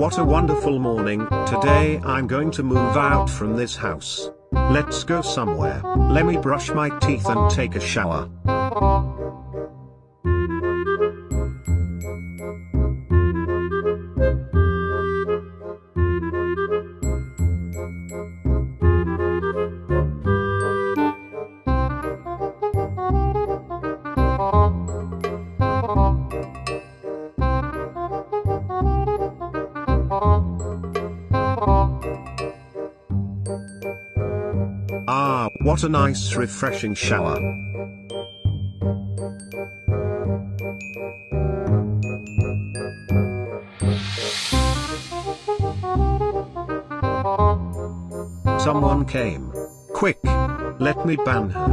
What a wonderful morning, today I'm going to move out from this house. Let's go somewhere, let me brush my teeth and take a shower. What a nice refreshing shower. Someone came. Quick! Let me ban her.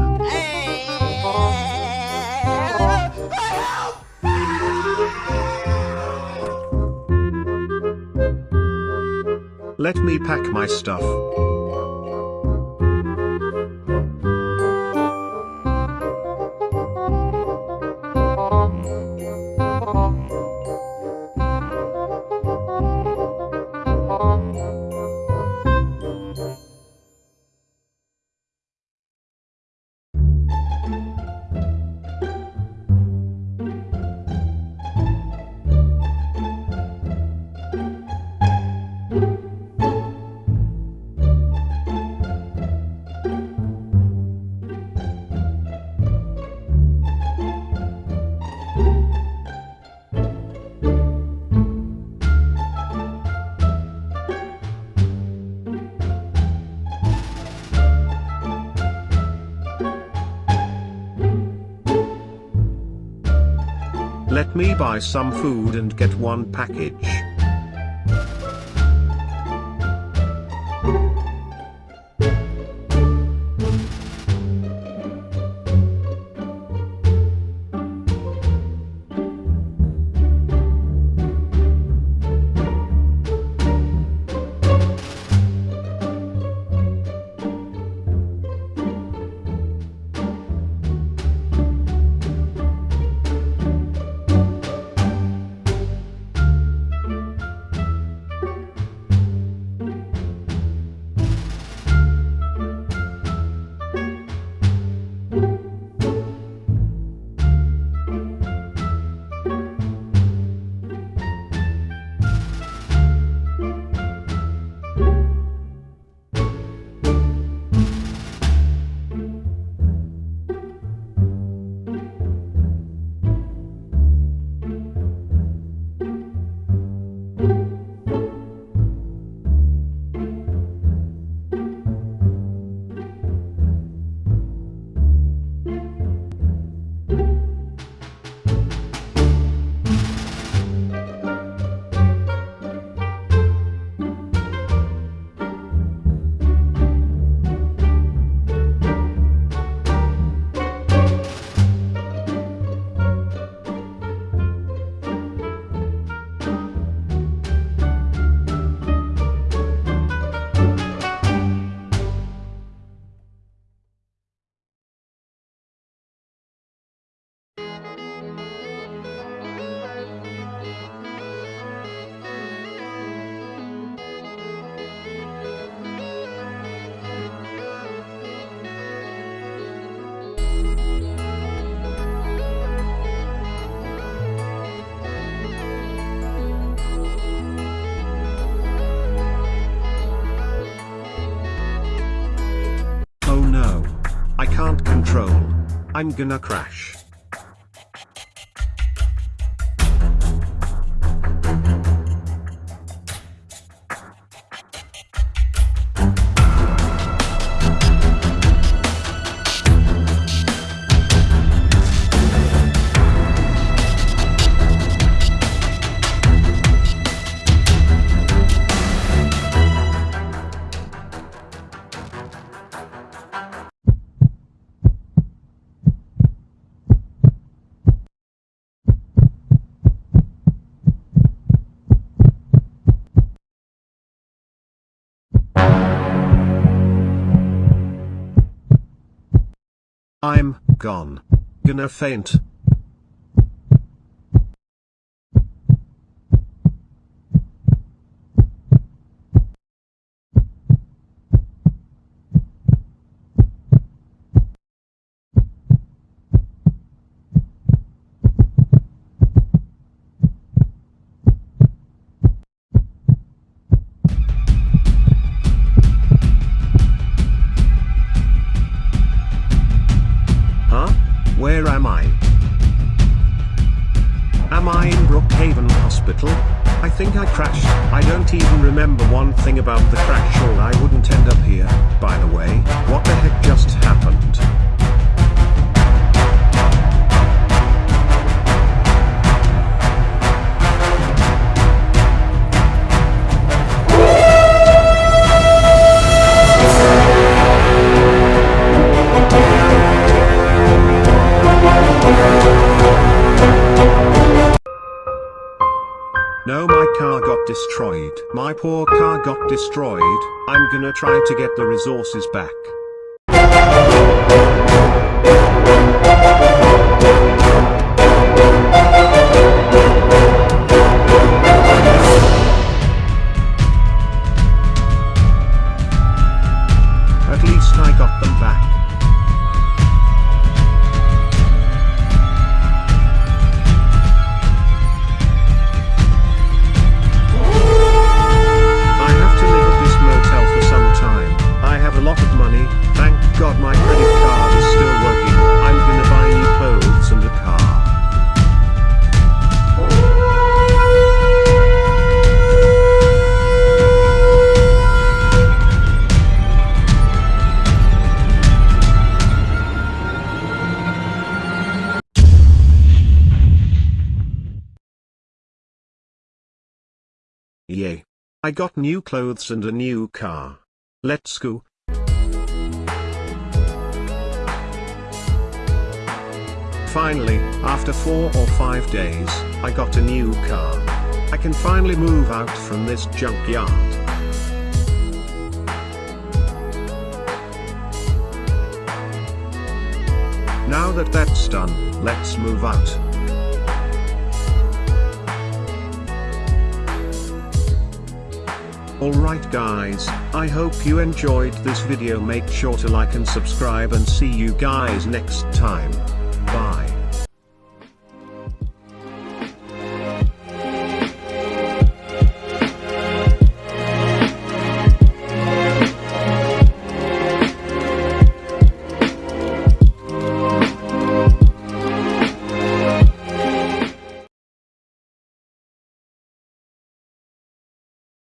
Let me pack my stuff. Let me buy some food and get one package. I'm gonna crash. I'm gone. Gonna faint. I? Am I in Brookhaven Hospital? I think I crashed. I don't even remember one thing about the crash or I wouldn't end up here. By the way, what the heck just happened? No my car got destroyed. My poor car got destroyed. I'm gonna try to get the resources back. Yay. I got new clothes and a new car. Let's go. Finally, after four or five days, I got a new car. I can finally move out from this junkyard. Now that that's done, let's move out. Alright guys, I hope you enjoyed this video make sure to like and subscribe and see you guys next time.